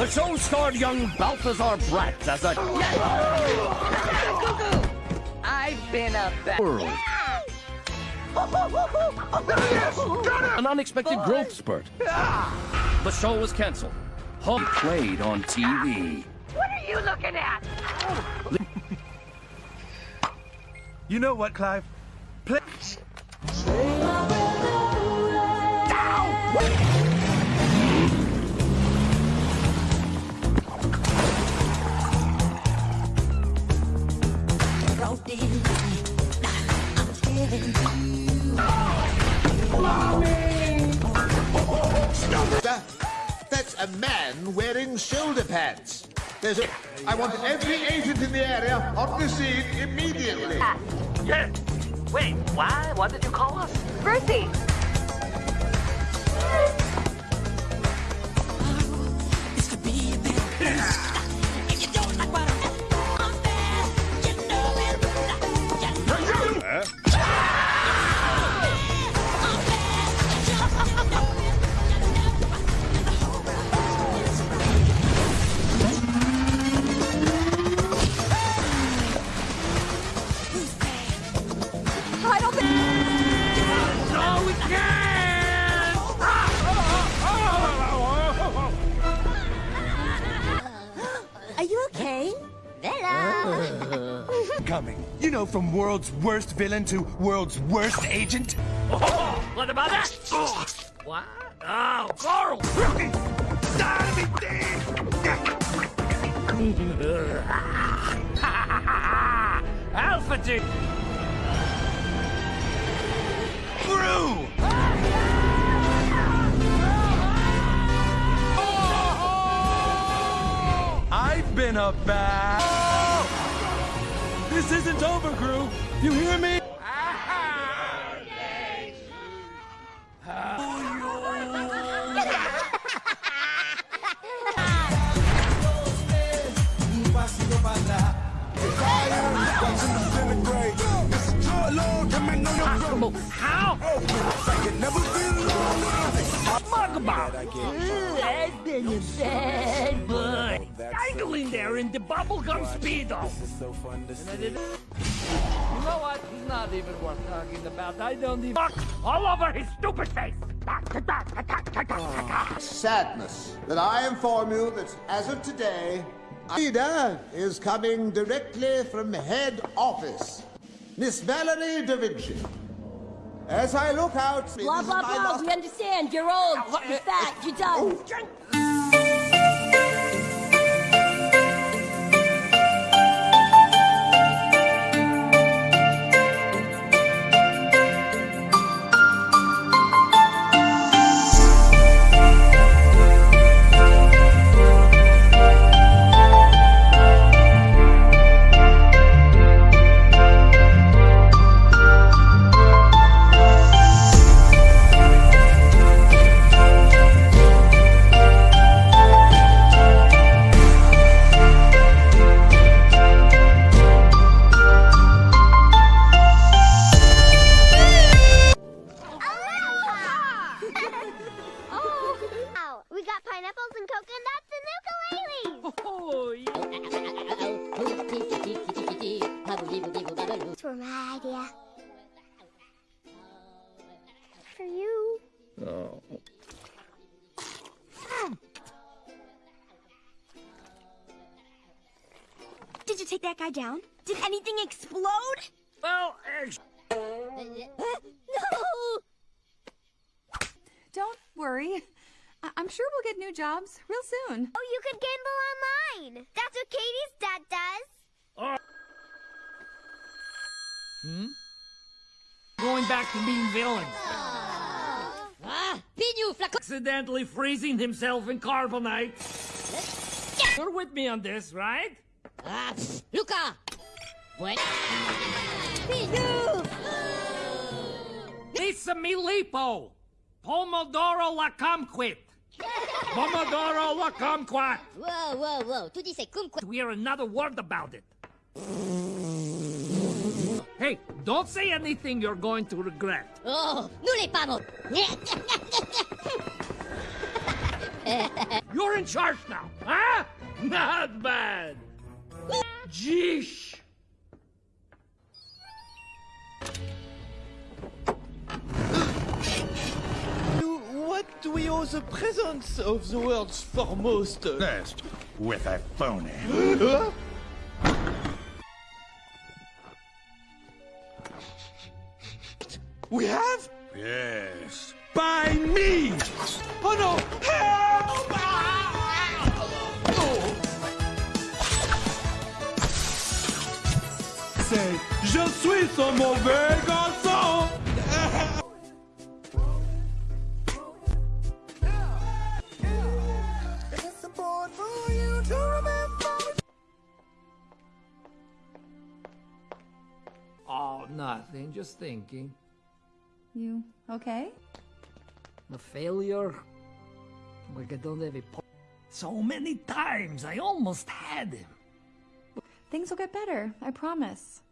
The show starred young Balthazar Bratt as a. Yes, I've been a bad world. An unexpected growth spurt. Ah! The show was canceled. Hub played on TV. What are you looking at? You know what, Clive? Play. That, that's a man wearing shoulder pads. There's a. I want every agent in the area on the scene immediately. Ah. Yes. Wait, why? What did you call us? Bertie! Coming. You know, from world's worst villain to world's worst agent. Oh, what about that? What? Oh, Carl! Alpha G! Through! I've been a bad. This isn't over, crew. You hear me? There in the bubblegum speedo. And I did- You know what? He's not even worth talking about. I don't even. Fuck all over his stupid face. Sadness that I inform you that as of today, Ida is coming directly from head office. Miss Valerie Da Vinci. As I look out, Blah blah blah. We understand. You're old. You're fat. You're done. oh, got pineapples and coconuts and ukuleles. These were my idea. For you. Oh. Did you take that guy down? Did anything explode? Well, ex- uh, No. Don't worry. I- I'm sure we'll get new jobs real soon. Oh, you could gamble online. That's what Katie's dad does. Hmm. going back to being villains. Accidentally freezing himself in carbonite. You're with me on this, right? Luca. What? Lisa Milipo. Pomodoro la kumquat. Pomodoro la kumquat. Whoa, whoa, whoa. Tu dis kumquat. We hear another word about it. Hey, don't say anything you're going to regret. Oh, nous les. You're You're in charge now, huh? Not bad. Jeesh. Do we owe the presence of the world's foremost? Best with a phony. We have? Yes. By me! Oh no! Help! C'est Je suis son mauvais garçon! Nothing. Just thinking. You okay? A failure? Like I don't have a po- So many times I almost had him. Things will get better, I promise.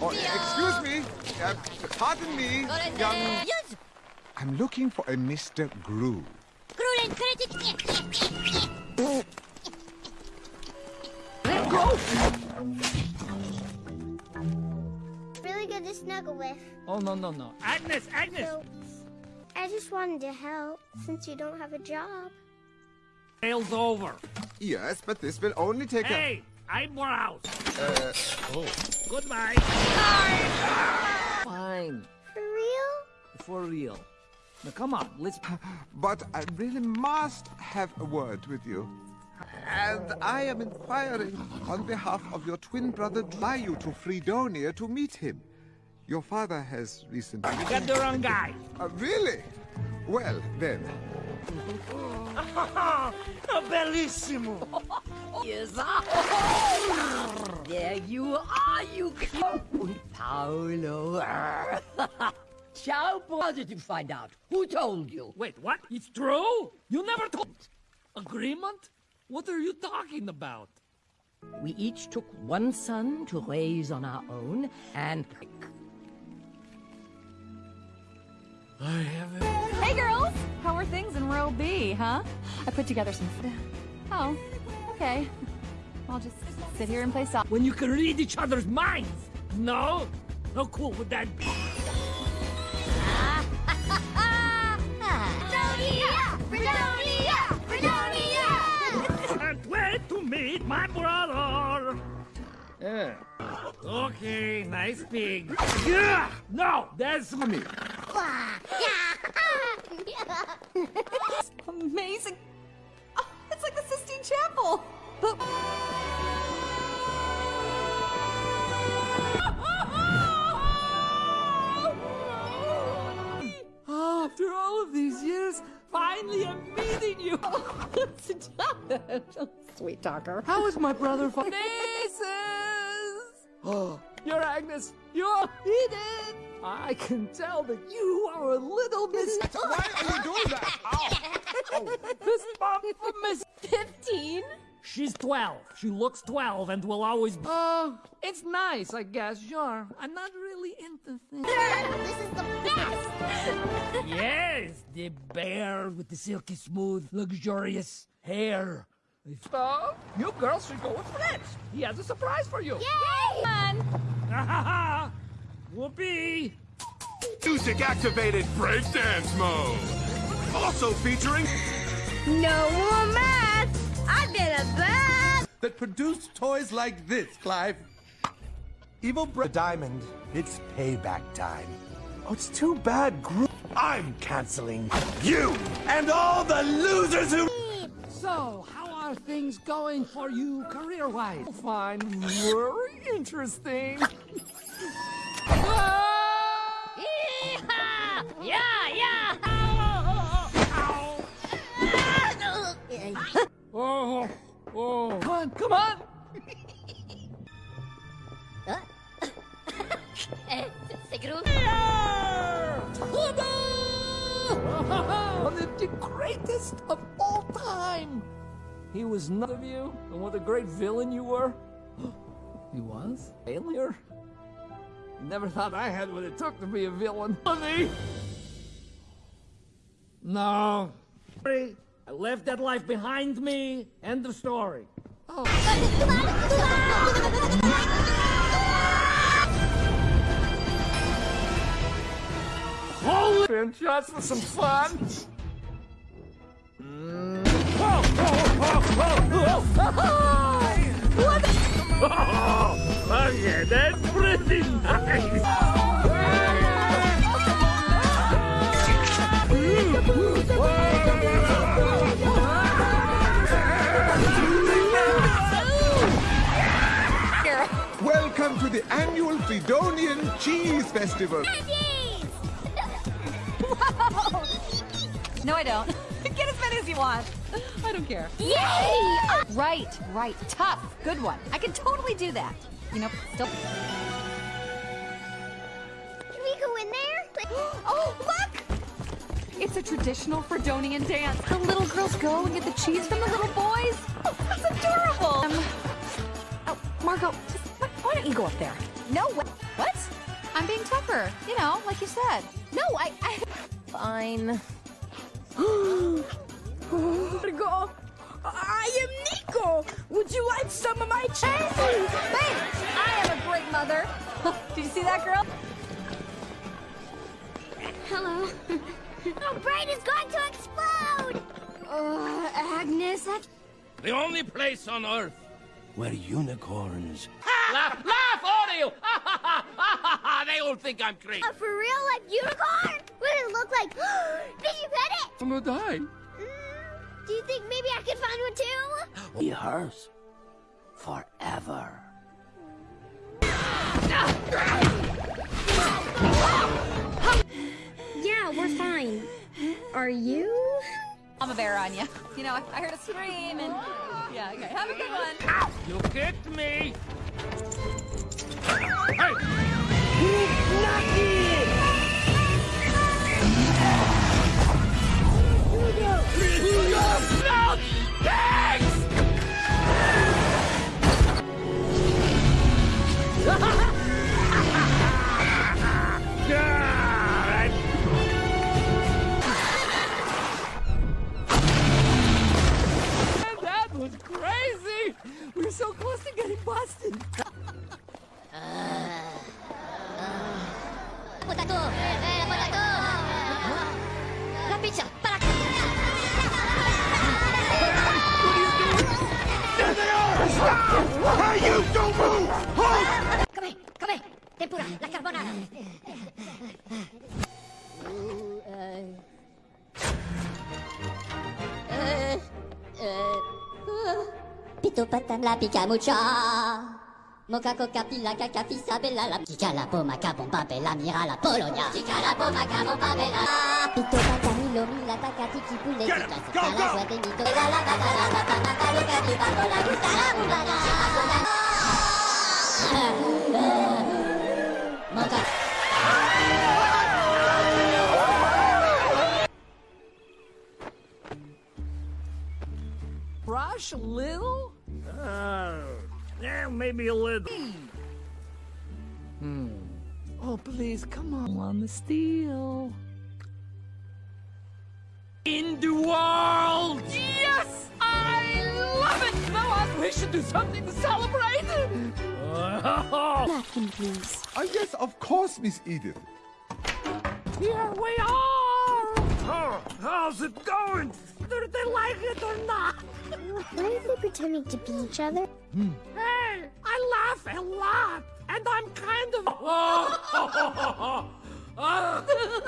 Oh, excuse me. Uh, pardon me, young. I'm looking for a Mr. Gru. Let go! Really good to snuggle with. Oh, no, no, no. Agnes, Agnes! So, I just wanted to help since you don't have a job. Sale's over. Yes, but this will only take Hey, eyebrows. a. Uh, oh. Goodbye. Fine. For real? For real. Now, come on, let's... But I really must have a word with you. And I am inquiring on behalf of your twin brother, fly you to Freedonia to meet him. Your father has recently. You got the wrong guy. Uh, really? Well, then. Bellissimo. Yes. there you are, you cute Paolo. Ciao, boy. How did you find out? Who told you? Wait, what? It's true? You never told... Agreement? What are you talking about? We each took one son to raise on our own, and I haven't... Hey, girls! How are things in row B, huh? I put together some. Oh, okay. I'll just sit here and play soft. When you can read each other's minds. No? How cool would that be? Yeah. Okay, nice pig. Yeah! No, that's me. Amazing. Oh, it's like the Sistine Chapel. But. After all of these years, finally I'm meeting you. Sweet talker. How is my brother? Fa- Nieces! Oh, you're Agnes. You're Eden. I can tell that you are a little miss. Why are you doing that? Ow! Oh. Oh. This bump from Miss 15? She's 12. She looks 12 and will always be. Oh, it's nice, I guess, sure. I'm not really into things. this is the best! yes, the bear with the silky smooth, luxurious hair. So, you girls should go with Fritz. He has a surprise for you. Yay! Yay! Whoopee! Music activated breakdance mode. Also featuring No more math! I've been a bad... that produced toys like this, Clive. Evil Bra- Diamond. It's payback time. Oh, it's too bad, Group. I'm canceling you and all the losers who. So, how are things going for you career-wise? Fine, very interesting. Yeah, yeah! Oh, oh, oh, come on, come on! the greatest of all time! He was none of you, and what a great villain you were. he was? Failure? Never thought I had what it took to be a villain. Honey! No. I left that life behind me. End of story. Oh. Holy shots for some fun. Oh, yeah, that's pretty nice. Welcome to the annual Freedonian Cheese Festival. No, I don't. Get as many as you want. I don't care. Yay! Right, right. Tough. Good one. I can totally do that. You know, still. Can we go in there? Oh, look! It's a traditional Freedonian dance. The little girls go and get the cheese from the little boys. Oh, that's adorable. Um, oh, Margo, just, why why don't you go up there? No, what? What? I'm being tougher. You know, like you said. No, I. I... Fine. Margo, I am Nico. Would you like some of my cheese? Thanks. I am a great mother. Did you see that girl? Hello. Our brain is going to explode! Uh, Agnes, that The only place on Earth. Where unicorns. laugh, laugh, all of you! they all think I'm crazy. A for real life unicorn? What does it look like? Did you pet it? I'm gonna die. Do you think maybe I could find one too? Be hers. Forever. Yeah, we're fine. Are you? I'm a bear on you. You know, I, I heard a scream and. Yeah, okay. Have a good one. You kicked me. Hey! No! Thanks! God! That was crazy! We're so close to getting busted. Eh, potato! La pizza! Para! Hey, you don't move! Halt! Come here, come here! Tempura, la carbonara! Pito patan la pica mucha Moca coca pila caca fisa bella la Chica la poma bomba bella mira la Polonia Chica la poma bomba bella Pito patan milo mila taca tiki pule Get him! Go, La go! suerte mito La la la la la la la la Loca di bajo la gusta la umbana Moca Rush a little? Uh, yeah, maybe a little. Hmm. Oh, please, come on. On the steel. In the world! Yes! I love it! Now on, we should do something to celebrate! Napkin, please. Ah, yes, of course, Miss Edith. here we are! Oh, how's it going? Do they like it or not? Why are they pretending to be each other? Hey, I laugh a lot, and I'm kind of. Oh, oh,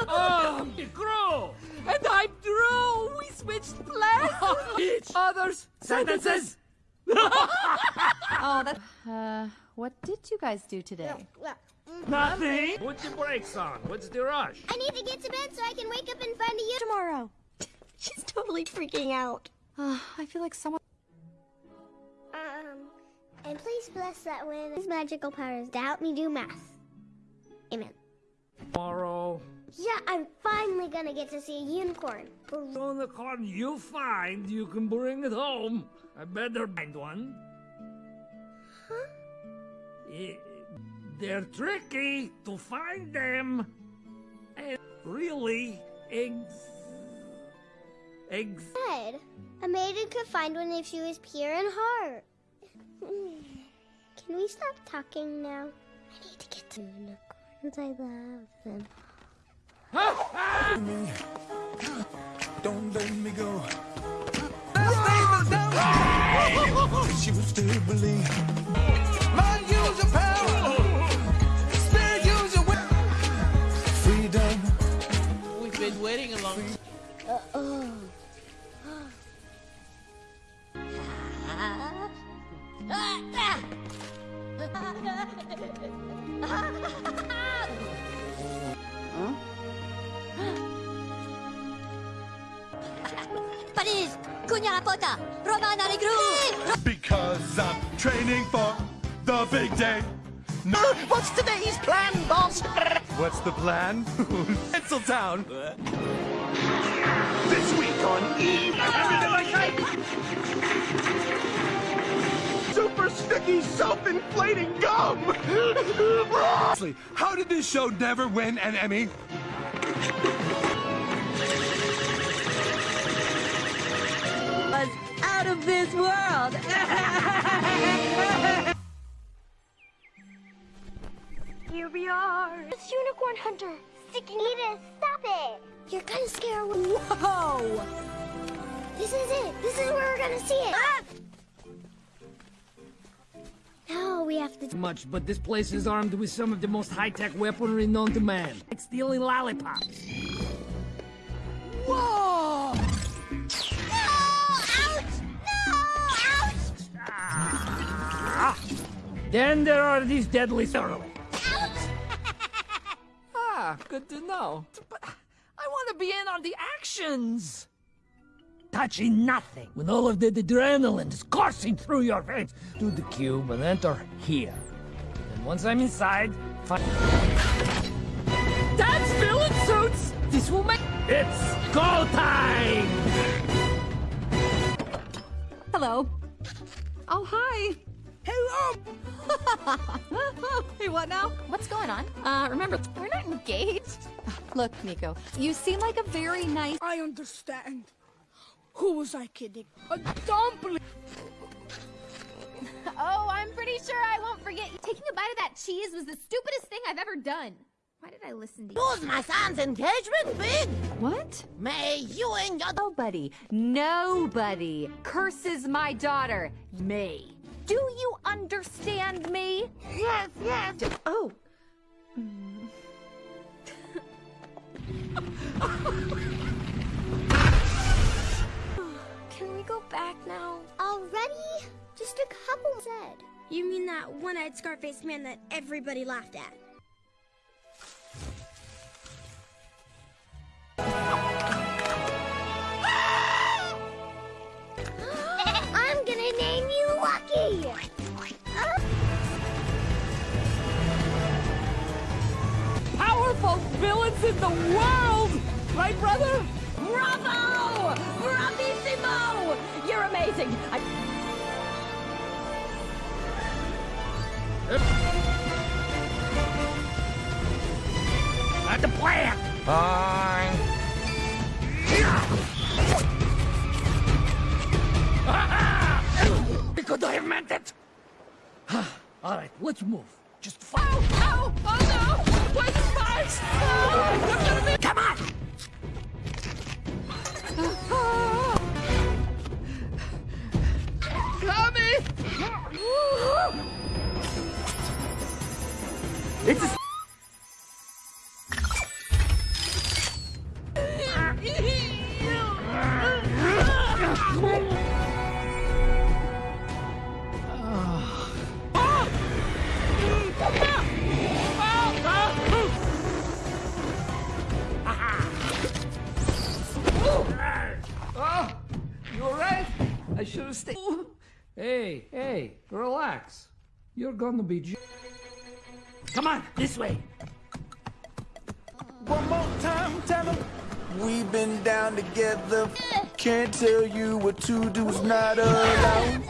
oh, Dru, and I'm Dru. We switched places. Each other's sentences. Oh, that. Uh, what did you guys do today? Nothing. Put your brakes on. What's the rush? I need to get to bed so I can wake up in front of you tomorrow. She's totally freaking out. Uh, I feel like someone. Um, and please bless that when his magical powers to help me do math. Amen. Tomorrow. Yeah, I'm finally gonna get to see a unicorn. Unicorn you find, you can bring it home. I better find one. Huh? Eh, They're tricky to find them. And really, eggs. Eggs. Good. A maiden could find one if she was pure in heart. Can we stop talking now? I need to get to unicorns. I love them. Don't let me go. She will still believe. Mind use your power. Spirit use your will. Freedom. We've been waiting a long time. Uh-oh. Paris, Cunha la pota, Romana Negru. Because I'm training for the big day. No. What's today's plan, boss? What's the plan? Pencil Tinseltown. This week on E! Super sticky, self-inflating gum! Honestly, how did this show never win an Emmy? Was out of this world. Here we are. It's Unicorn Hunter. Sticky Edith, stop it. You're gonna scare away. Whoa! This is it. This is where we're gonna see it. Ah! Have to. Much, but this place is armed with some of the most high-tech weaponry known to man. Like stealing lollipops. Whoa! Ah. Then there are these deadly thoroughly. ah, good to know. But I want to be in on the actions. Touching nothing. When all of the adrenaline is coursing through your veins. Do the cube and enter here. And once I'm inside, find... That's villain suits! This will make... It's go time! Hello. Oh, hi. Hello. hey, what now? What's going on? Uh, remember, we're not engaged. Look, Nico, you seem like a very nice. I understand. Who was I kidding? A dumpling! Oh, I'm pretty sure I won't forget. You taking a bite of that cheese was the stupidest thing I've ever done. Why did I listen to you? Was my son's engagement big? What? May you and your Nobody, nobody curses my daughter, me. Do you understand me? Yes, yes. Oh. Can back now? Already? Just a couple said. You mean that one-eyed scar-faced man that everybody laughed at? I'm gonna name you Lucky! Powerful villains in the world! Right, brother? Bravo! Bravissimo! You're amazing. I... At the plant! Fine. Because I have meant it! All right, let's move. Just follow. Ow! Oh, oh, oh no! Poison spikes! Oh, I'm gonna be- It's a... I should have stayed. Hey, hey, relax. You're gonna be. J- Come on, this way. One more time, tell 'em We've been down together. Can't tell you what to do's not allowed.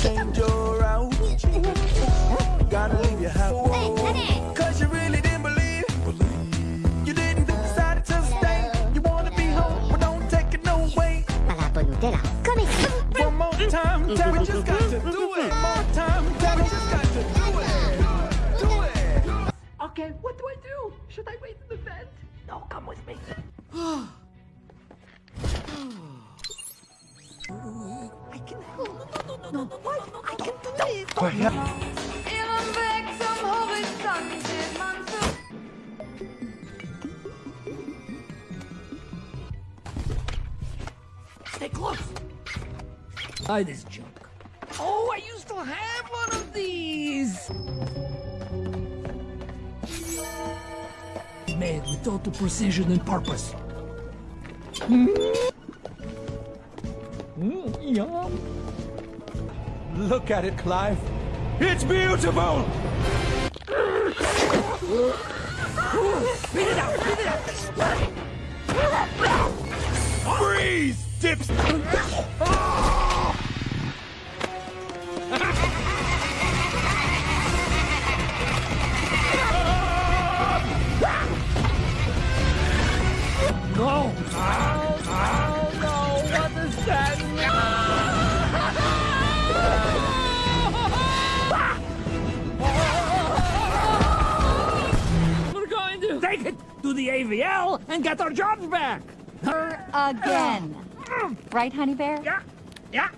Change your out. gotta leave your house. Cause you really didn't believe. You didn't decide to stay. You wanna be home, but don't take it no way. One more time, tell me Okay, what do I do? Should I wait in the vent? No, come with me. I can help. No, no, no, no, no, no, I can do this. Quiet. Inom väg som horisont ser man så Stay close. Buy this junk. Total precision and purpose. Mm, yum. Look at it, Clive. It's beautiful! Spit it out! Spit it out! Freeze, dips! The AVL and get our jobs back. Her again. right, honey bear? Yeah. Yeah.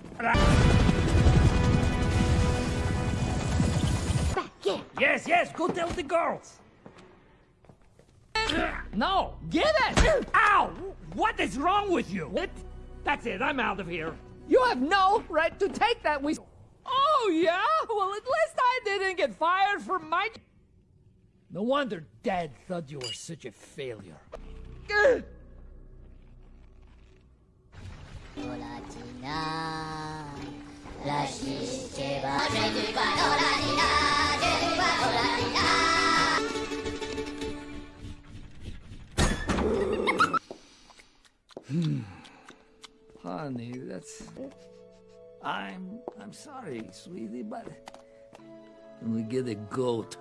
Yes, yes, go tell the girls. No, get it! Ow! What is wrong with you? It? That's it, I'm out of here. You have no right to take that we. Oh, yeah? Well, at least I didn't get fired for my. No wonder Dad thought you were such a failure. Ugh. Honey, that's. I'm. I'm sorry, sweetie, but. Can We get a goat.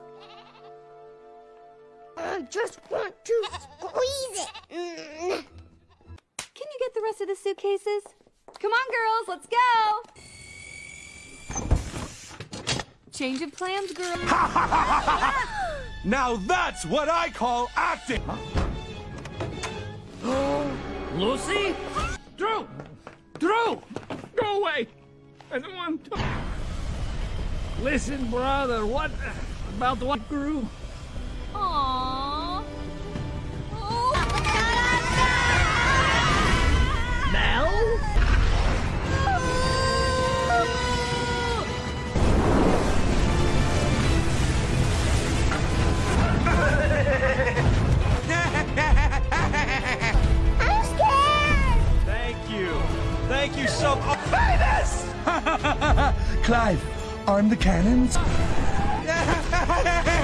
I just want to squeeze it. Mm. Can you get the rest of the suitcases? Come on, girls, let's go. Change of plans, girls. Now that's what I call acting! Lucy? Dru! Dru! Go away! I don't want to. Listen, brother, what about what grew? Aww. Mel? I'm scared. Thank you. Thank you so much. Clive, arm the cannons.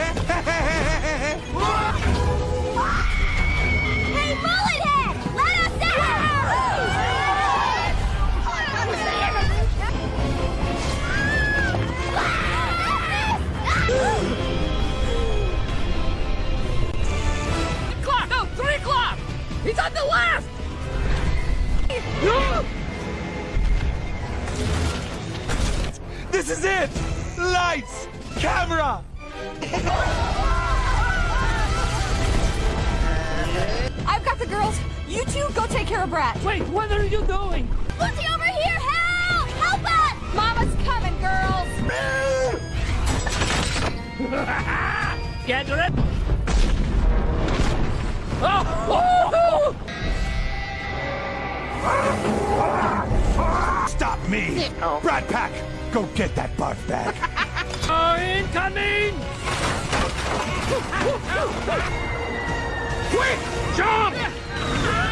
This is it! Lights! Camera! I've got the girls. You two go take care of Bratt. Wait, what are you doing? Lucy, over here! Help! Help us! Mama's coming, girls. Get it? Oh! Stop me! Brad Pack, go get that barf bag. Oh, incoming! Quick! Jump!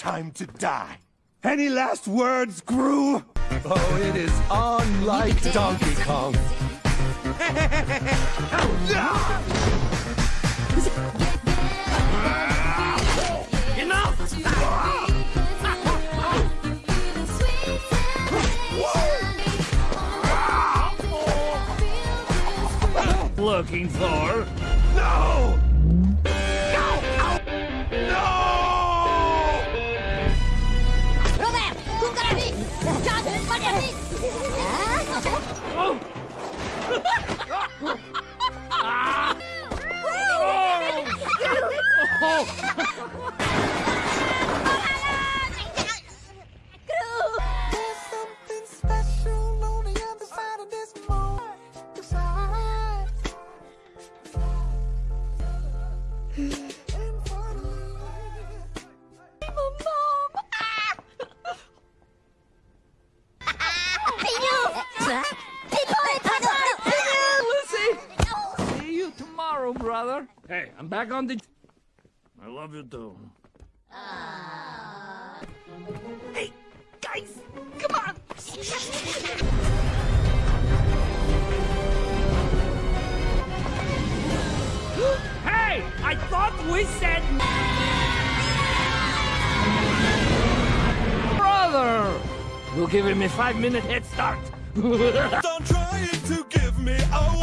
time to die. Any last words, Gru? Oh, it is on like Donkey Kong. Looking for? No! love you too. Aww. Hey, guys, come on! hey, I thought we said... Brother! You're giving me five minute head start. Don't try to give me away.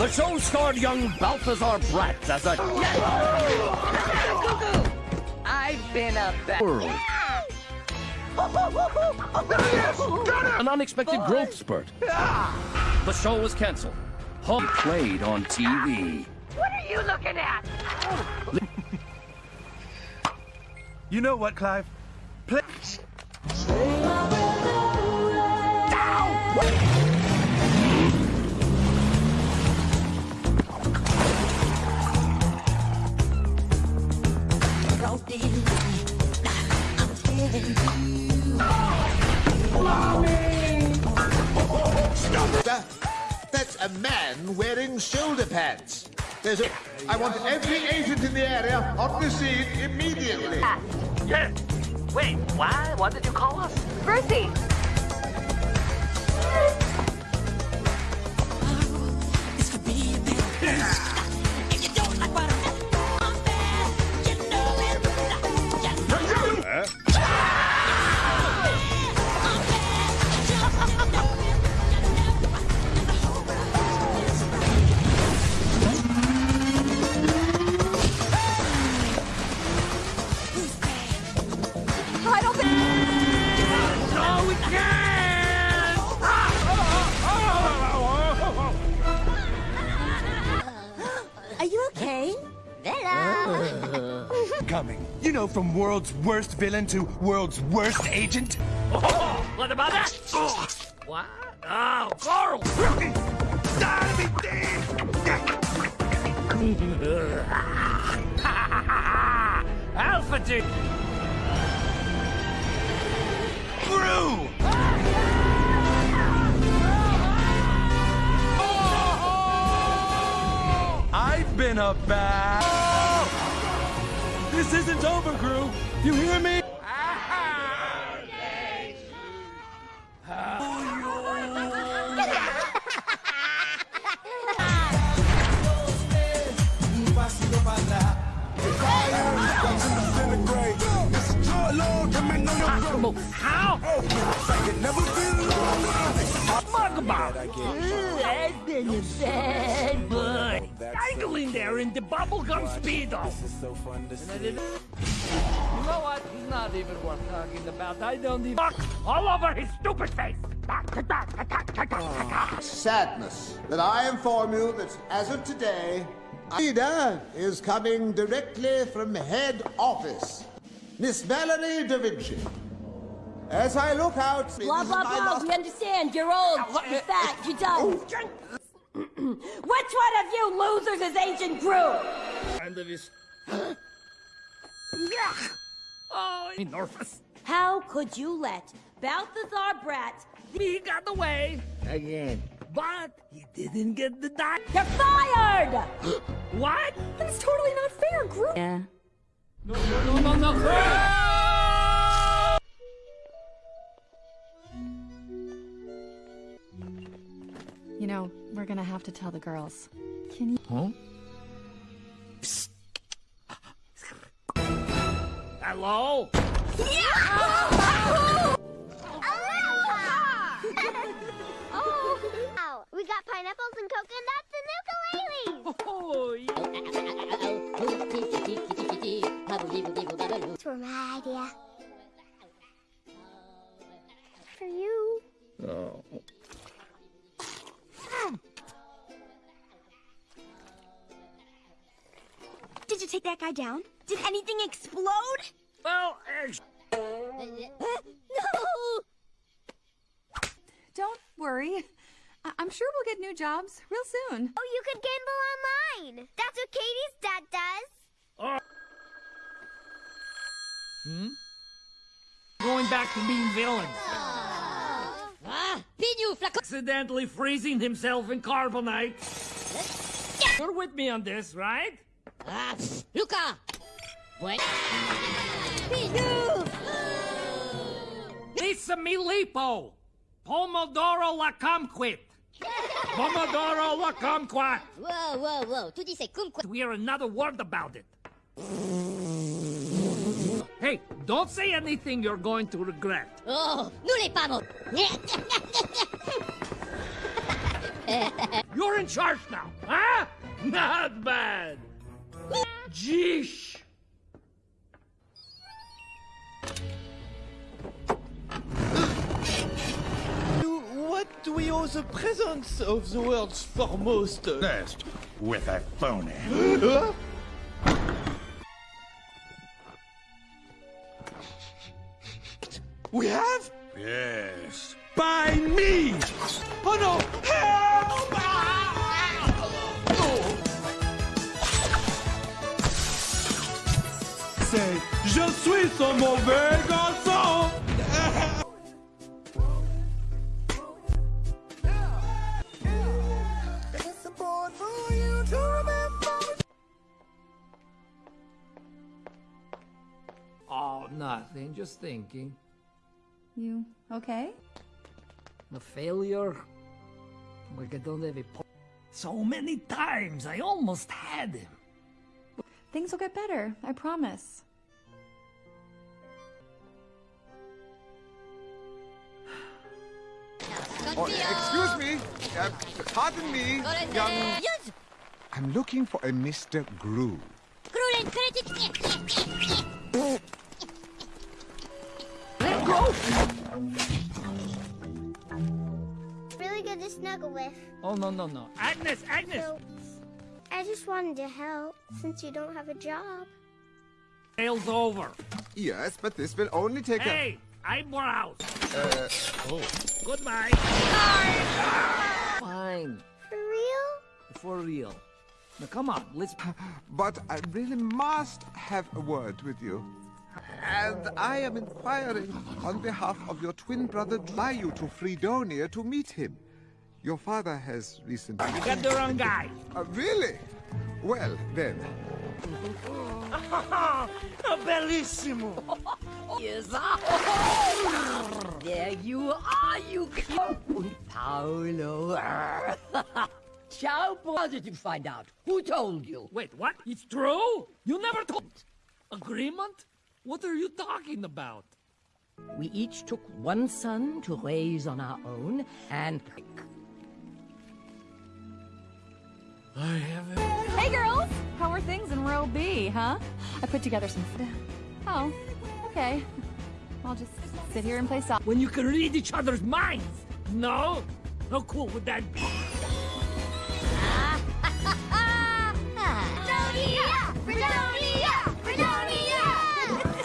The show starred young Balthazar Bratt as a... Yes! I've been a... World. An unexpected growth spurt. The show was canceled. Hum played on TV. What are you looking at? you know what, Clive? Play... man wearing shoulder pads. There's a. I want every agent in the area on the scene immediately. Yeah. Wait, why? What did you call us? Berthy! I from world's worst villain to world's worst agent? Oh, what about that? Oh, what? Oh, Carl! Alpha G! Gru! I've been a bad. This isn't over, Gru. You hear me? How? Mugba! I've been a bad boy. Idling there in the bubblegum speedo. And I didn't- You know what? He's not even worth talking about. I don't even. Fuck all over his stupid face. Sadness that I inform you that as of today, Ida is coming directly from head office. Miss Valerie Da Vinci. As I look out, Blah, blah, blah. We understand. You're old. You're fat. You're dumb. Which one of you losers is Agent Gru? And of his. Oh, enormous. How could you let Balthazar Bratt... He got away again. But he didn't get the die. You're fired! what? That's totally not fair, Gru. Yeah. No, no, no, no, no. You know, we're gonna have to tell the girls. Can you? Huh? Hello? oh, wow. we got pineapples and coconuts and ukuleles. Oh, it's for take that guy down? Did anything explode? Well, ex- no! Don't worry. I- I'm sure we'll get new jobs real soon. Oh, you could gamble online. That's what Katie's dad does. Hmm? Going back to being villains. Ah, Pinu, Accidentally freezing himself in carbonite. You're with me on this, right? Ah, Luca! What? Pinu! Lisa Milipo! Pomodoro la kumquat! Pomodoro la kumquat! Whoa, whoa, whoa. Tu dis c'est kumquat. We hear another word about it. Hey, don't say anything you're going to regret. Oh, nous les pamos. You're in charge now, huh? Not bad. Jeesh. What do we owe the presence of the world's foremost? Best with a phony. We have? Yes. By me! Oh no! Help! Ah! Je suis mauvais garçon. Oh, nothing, just thinking. You okay? The failure? Like I don't have a... So many times, I almost had him. Things will get better, I promise. Oh, excuse me. Uh, pardon me, young... I'm looking for a Mr. Gru. Let go! Really good to snuggle with. Oh, no, no, no. Agnes, Agnes! So, I just wanted to help since you don't have a job. Sale's over. Yes, but this will only take Hey, eyebrows! a... Uh, Oh. Goodbye. Fine. For real? For real. Now come on, let's. But I really must have a word with you. And I am inquiring on behalf of your twin brother, fly you to Freedonia to meet him. Your father has recently... You got the wrong guy. Uh, really? Well, then. Bellissimo! yes, There you are, you cute Paolo. Ciao, how did you find out? Who told you? Wait, what? It's true? You never told. Agreement? What are you talking about? We each took one son to raise on our own, and I haven't. Hey girls! How are things in row B, huh? I put together some. Oh, okay. I'll just sit here and play soft. When you can read each other's minds. No? How cool would that be? Freedonia! Freedonia! Freedonia!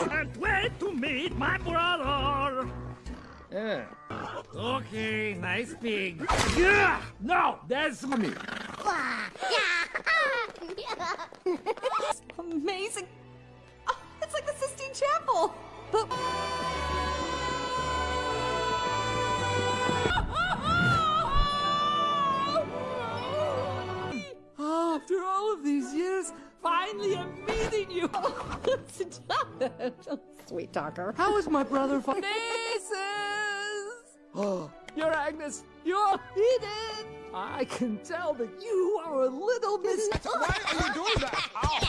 Can't wait to meet my brother. Yeah. Okay, nice pig. Yeah! No, that's with me. Amazing! Oh, it's like the Sistine Chapel! But. After all of these years, finally I'm meeting you. Sweet talker. How is my brother? Fa- Nieces! Oh, you're Agnes. You're Eden. I can tell that you are a little miss. Why are you doing that? Ow!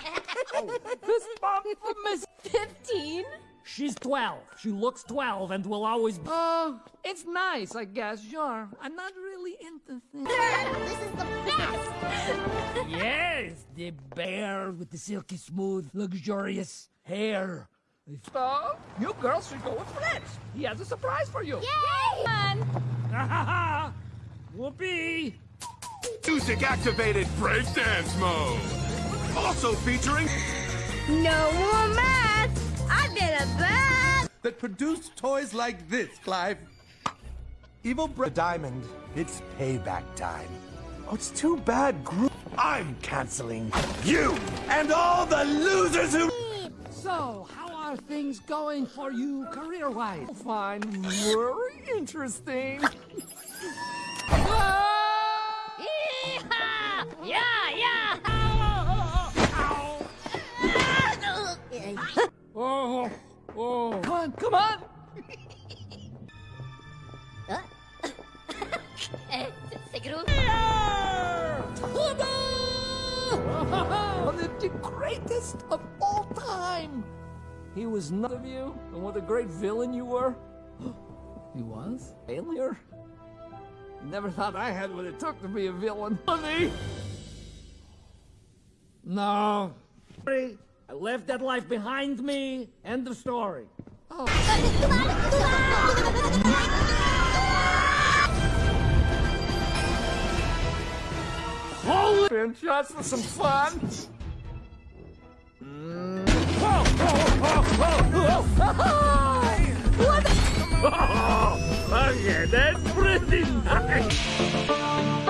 Fist bump for Miss 15? She's 12. She looks 12 and will always be. Oh, it's nice, I guess, sure. I'm not really into things. This is the best! yes, the bear with the silky smooth, luxurious hair. So, you girls should go with Fletch. He has a surprise for you. Yay! Ha ha ha! Whoopee! Music activated breakdance mode. Also featuring No more math! I've been a bad... that produced toys like this, Clive. Evil Bra- Diamond. It's payback time. Oh, it's too bad, Gru. I'm canceling you and all the losers who. So, how are things going for you career-wise? Oh, fine, very interesting. Yeah, yeah! Oh, oh. Come on, come on! the greatest of all time! He was none of you, and what a great villain you were. he was? Failure? Never thought I had what it took to be a villain. Honey! No. Sorry, I left that life behind me. End of story. Oh. Holy been just for some fun. Mm. Whoa, whoa, whoa, whoa, whoa. What? Oh, okay, that's pretty nice.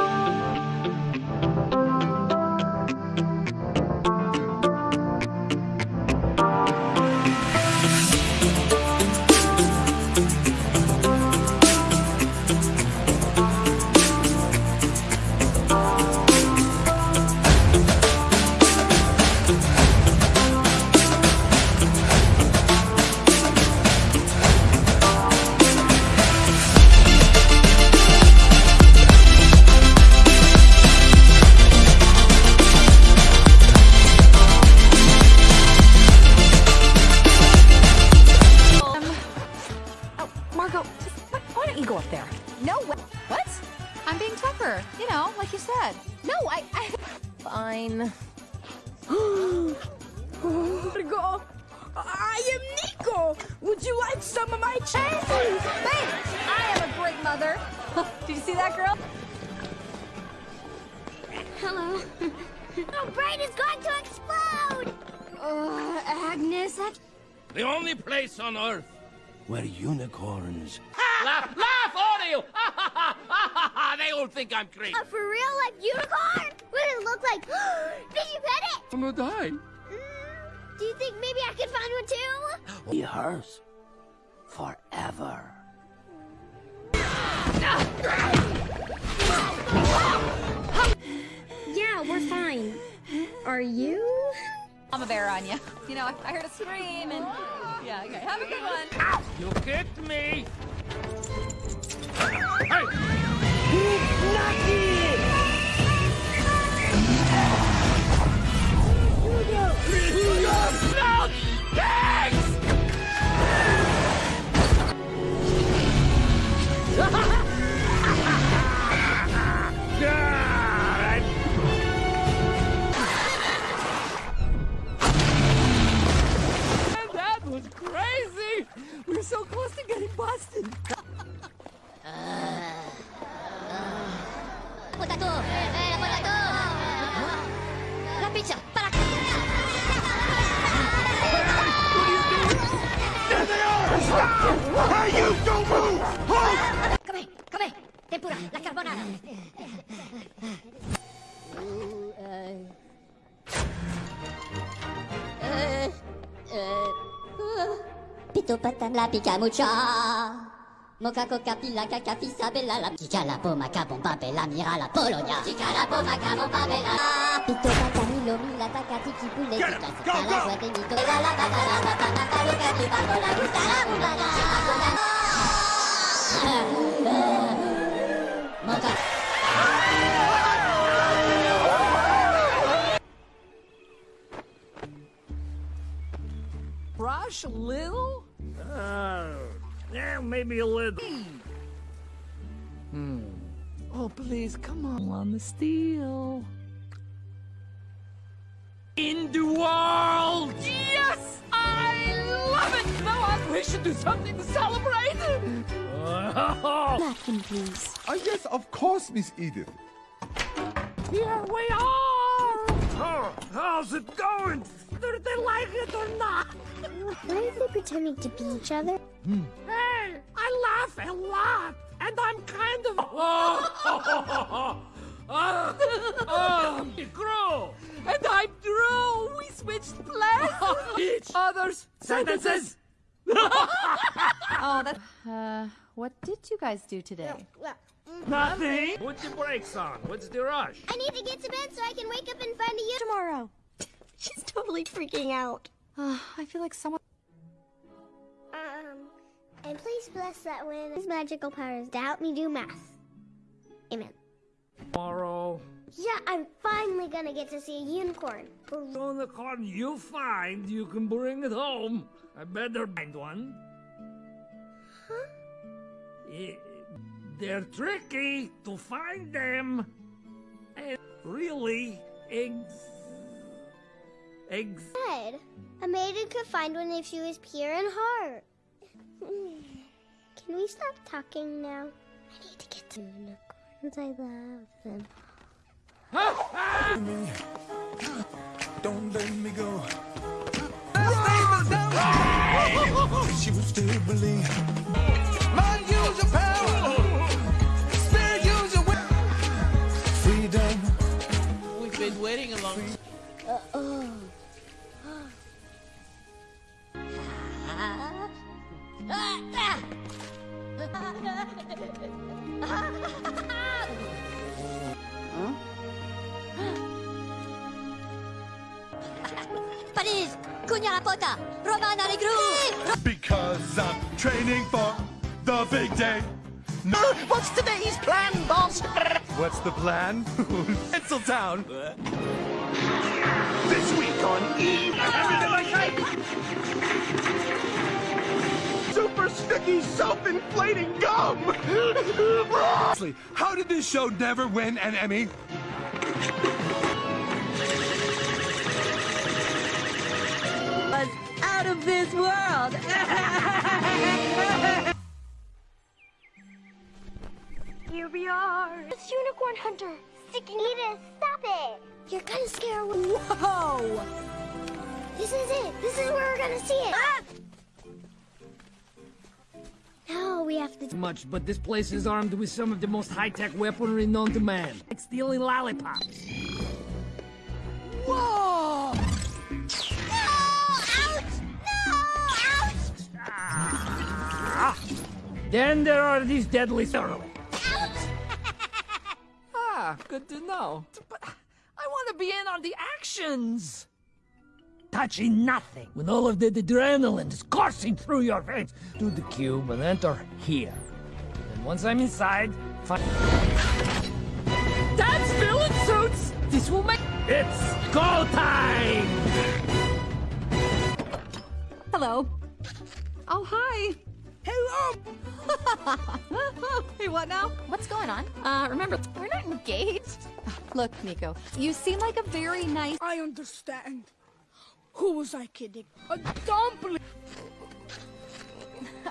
Where unicorns. laugh, laugh, all of you! they all think I'm crazy. A for real life unicorn? What does it look like? Did you pet it? I'm gonna die. Mm, do you think maybe I could find one too? Be hers. Forever. Yeah, we're fine. Are you? I'm a bear on you. You know, I, I heard a scream and yeah. Okay, have a good one. You kicked me! No! Thanks! Crazy! We're so close to getting busted. Potato! Eh, la potato! La pizza! Para... Hey, you don't move! Halt! Come here, come here! Tempura, la carbonara! Eh, Pito patam la pica mucha Moca coca pila caca fissa bella la Chica la poma bomba bella mira la Polonia Chica la poma bomba bella Pito patam milo mila taca tiki pule Get him! Chica Go, sota la go! guate mito La la bata la bata la paluca tu bambo la gusta la bubana Moca Rush a little? Uh, yeah, maybe a little. Hmm. Oh, please, come on. On the steel. In the world! Yes! I love it! Now on, we should do something to celebrate! Napkin, please. Oh, yes, of course, Miss Edith. Here we are! Oh, how's it going? Do they like it or not? Why are they pretending to be each other? Hmm. Hey, I laugh a lot, and I'm kind of. Oh, oh, oh, Gru! And I'm Dru. We switched places. Each Others sentences! Oh, that. Uh, what did you guys do today? Mm, Nothing! Put the brakes on. What's the rush? I need to get to bed so I can wake up and find you tomorrow. She's totally freaking out. Uh, I feel like someone. Um, and please bless that when his magical powers to help me do math. Amen. Tomorrow. Yeah, I'm finally gonna get to see a unicorn. On the corn you find, you can bring it home. I better find one. Huh? Eh, They're tricky to find them. And really, eggs. Eggs. Said a maiden could find one if she was pure in heart. Can we stop talking now? I need to get to unicorns. I love them. Ah! Don't let me go. She Choose to believe. Mind use your power. Spirit use your. Freedom. We've been waiting a long time. Paris, Cugna la pota, Romana Negru. Because I'm training for the big day. No, What's today's plan, boss? what's the plan? Tinseltown. This week on E. Everything super sticky, self-inflating gum! Honestly, how did this show never win an Emmy? Was out of this world. Here we are. It's Unicorn Hunter. Sticky Edith, stop it. You're gonna scare away. Whoa! This is it. This is where we're gonna see it. Ah! We have to. Much, but this place is armed with some of the most high-tech weaponry known to man. Like stealing lollipops. Whoa! No! Ouch! No! Ouch! Ah. Then there are these deadly thoroughly. ah, good to know. But I want to be in on the actions. Touching nothing. When all of the adrenaline is coursing through your veins. To the cube and enter here. And once I'm inside, find... That's villain suits! This will make... It's go time! Hello. Oh, hi. Hello. hey, what now? What's going on? Uh, remember, we're not engaged. Look, Nico, you seem like a very nice. I understand. Who was I kidding? Uh, a dumpling.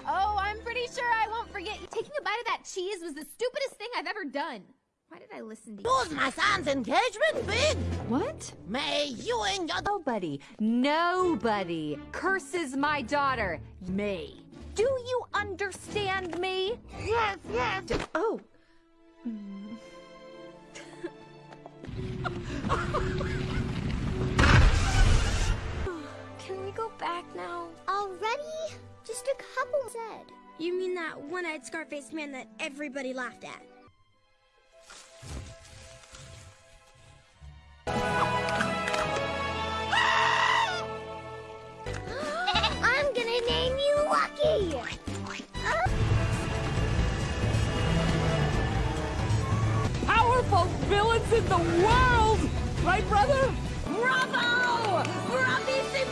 Oh, I'm pretty sure I won't forget. you. Taking a bite of that cheese was the stupidest thing I've ever done. Why did I listen to you? Was my son's engagement big? What? May you and your Nobody, nobody curses my daughter, me. Do you understand me? Yes, yes. Oh. Can go back now? Already? Just a couple said. You mean that one-eyed scar-faced man that everybody laughed at? I'm gonna name you Lucky! Powerful villains in the world! Right, brother? Bravo!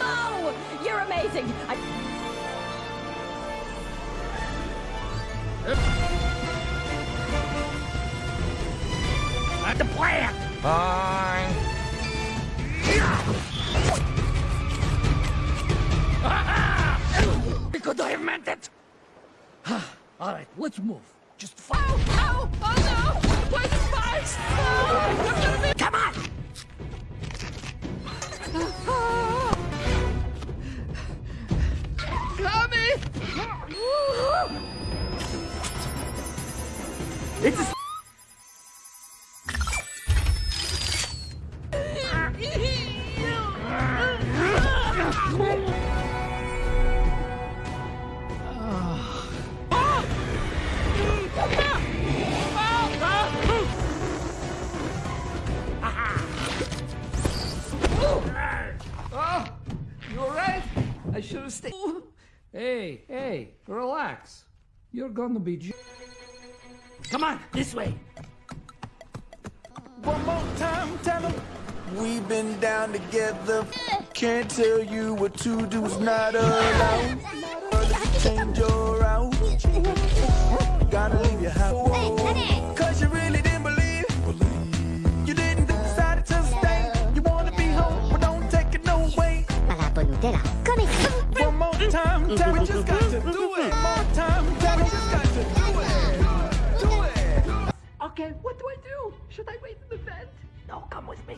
Bravissimo! You're amazing. I... At the plant! Fine. Because I have meant it! Alright, let's move. Just follow. Ow! Oh, oh, oh no! Poison spikes! Oh, I'm gonna be- Come on! Uh, oh. Tommy! It's a... Hey, hey, relax. You're gonna be. J- Come on, this way. One more time, tell them we've been down together. Can't tell you what to do's not allowed. Change your route. Gotta leave your house. Cause you really didn't believe. You didn't decide to stay. You wanna be home, but don't take it no way. One more time, tell we just got Okay, what do I do? Should I wait in the vent? No, come with me.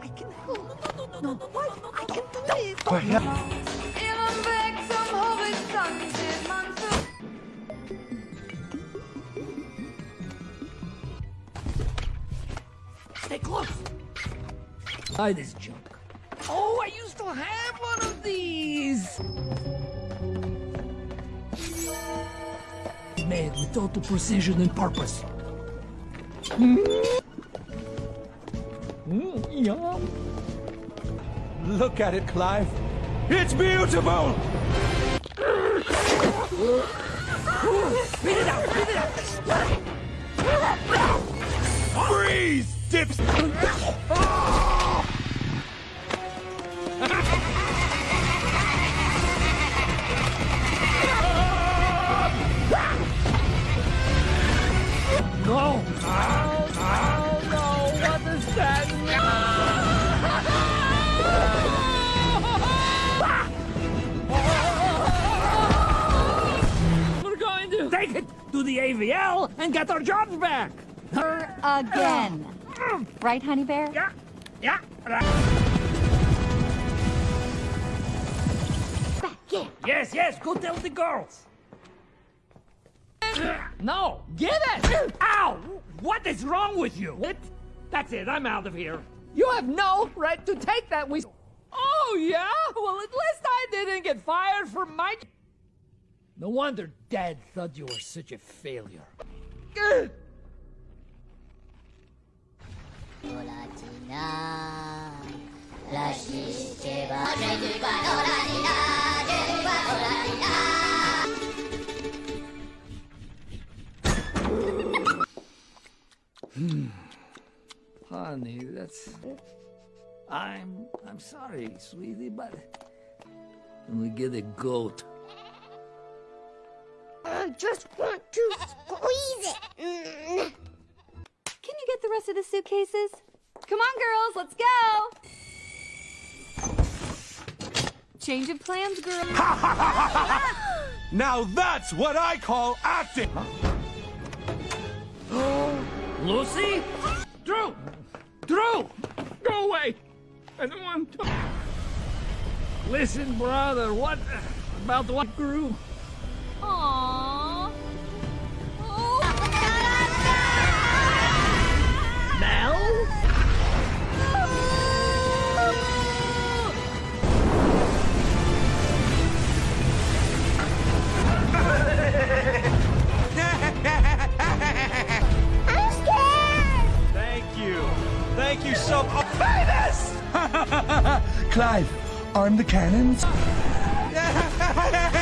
I can help. No, no, no, no, no, no, no, I can do this. Inom väg som horisont ser man så... Stay close. Buy this junk. With total precision and purpose. Mm. Mm, yum. Look at it, Clive. It's beautiful! Beat it out! Beat it out! Freeze, dips! To AVL and get our jobs back. Her again. right, honey bear? Yeah, yeah. Yes, yes, go tell the girls. No, get it! Ow! What is wrong with you? What? That's it, I'm out of here. You have no right to take that we... Oh, yeah? Well, at least I didn't get fired from my... No wonder Dad thought you were such a failure. Honey, that's... I'm... I'm sorry, sweetie, but... We get a goat. I just want to squeeze it. Can you get the rest of the suitcases? Come on, girls, let's go! Change of plans, girl. Now that's what I call acting! Lucy? Dru! Dru! Go away! I don't want to... Listen, brother, what about the what grew? Scared. Thank you. Thank you so much. Clive, arm the cannons.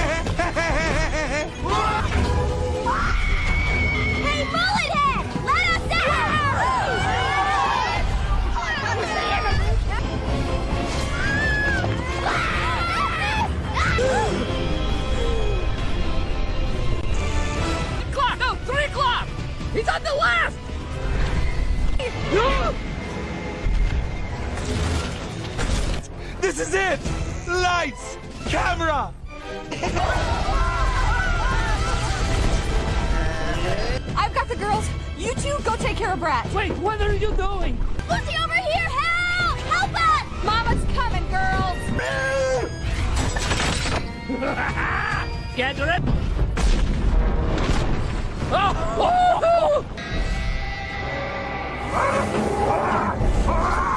He's on the left! This is it! Lights! Camera! I've got the girls. You two go take care of Bratt. Wait, what are you doing? Lucy, over here! Help! Help us! Mama's coming, girls. Get it? Oh!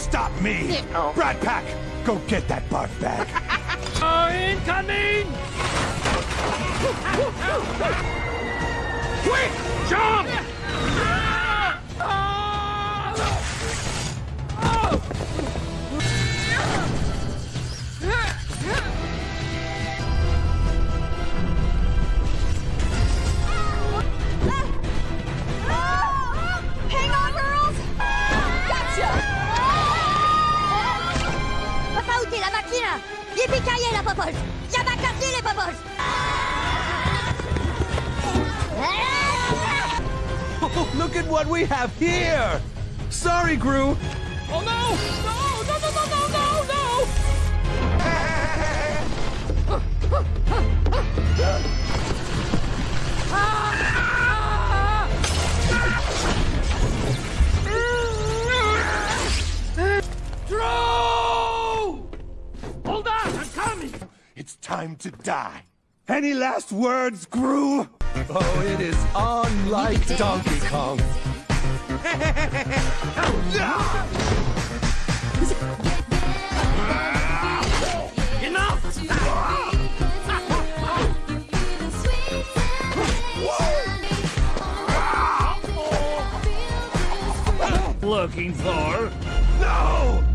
Stop me! Brad Pack, go get that barf bag. Oh, incoming! Quick! Jump! Machine Yippee la popoche Yabakaki les popoches Oh, look at what we have here! Sorry, Gru. Oh no! No! No! No! No! No! No! Time to die. Any last words, Gru? Oh, it is unlike Donkey Kong. Looking for? No!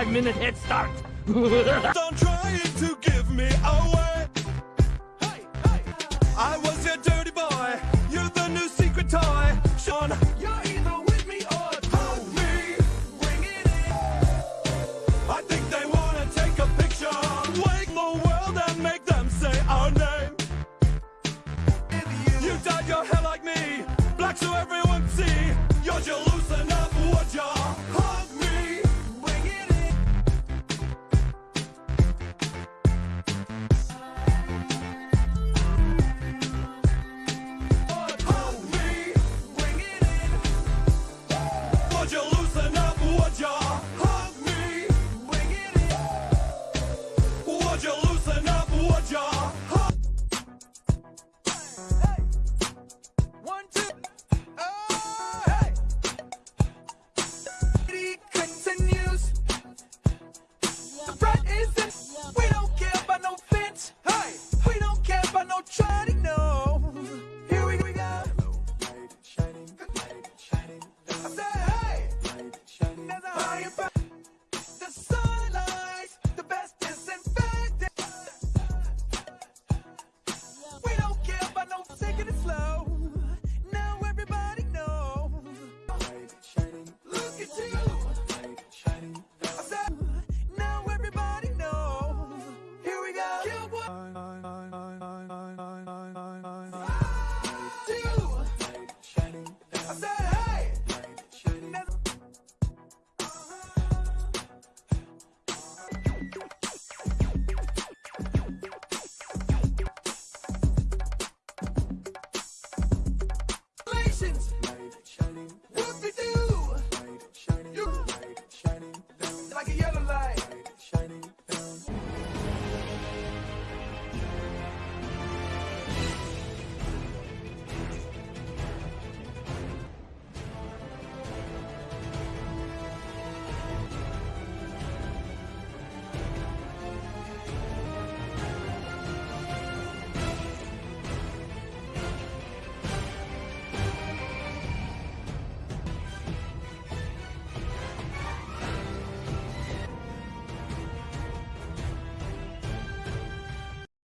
Five minute head start.